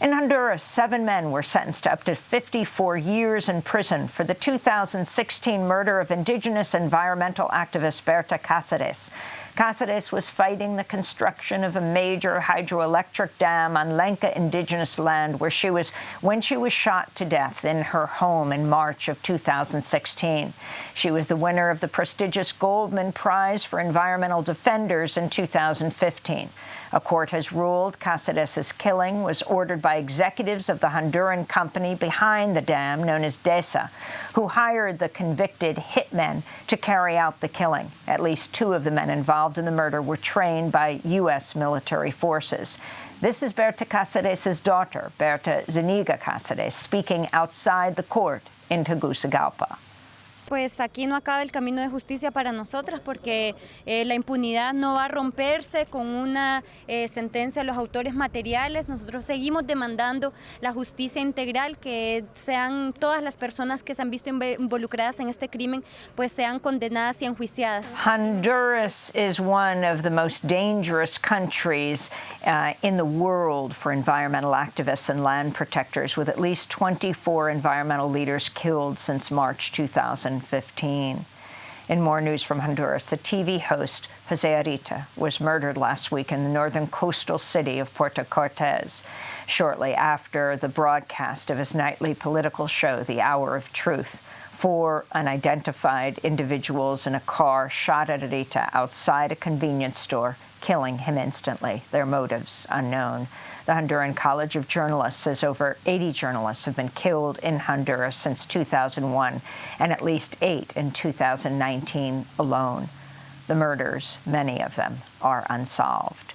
In Honduras, seven men were sentenced to up to 54 years in prison for the 2016 murder of indigenous environmental activist Berta Cáceres. Cáceres was fighting the construction of a major hydroelectric dam on Lenca indigenous land where she was when she was shot to death in her home in March of 2016. She was the winner of the prestigious Goldman Prize for Environmental Defenders in 2015. A court has ruled Cáceres' killing was ordered by executives of the Honduran company behind the dam, known as DESA, who hired the convicted hitmen to carry out the killing. At least two of the men involved in the murder were trained by U.S. military forces. This is Berta Cáceres' daughter, Berta Zuniga Cáceres, speaking outside the court in Tegucigalpa. Pues aquí no acaba el camino de justicia para nosotras porque eh, la impunidad no va a romperse con una eh, sentencia de los autores materiales. Nosotros seguimos demandando la justicia integral, que sean todas las personas que se han visto involucradas en este crimen, pues sean condenadas y enjuiciadas. Honduras is one of the most dangerous countries uh, in the world for environmental activists and land protectors, with at least 24 environmental leaders killed since March 2000. 2015. In more news from Honduras, the TV host Jose Arita was murdered last week in the northern coastal city of Puerto Cortes, shortly after the broadcast of his nightly political show, The Hour of Truth. Four unidentified individuals in a car shot at Arita outside a convenience store, killing him instantly, their motives unknown. The Honduran College of Journalists says over 80 journalists have been killed in Honduras since 2001, and at least eight in 2019 alone. The murders, many of them, are unsolved.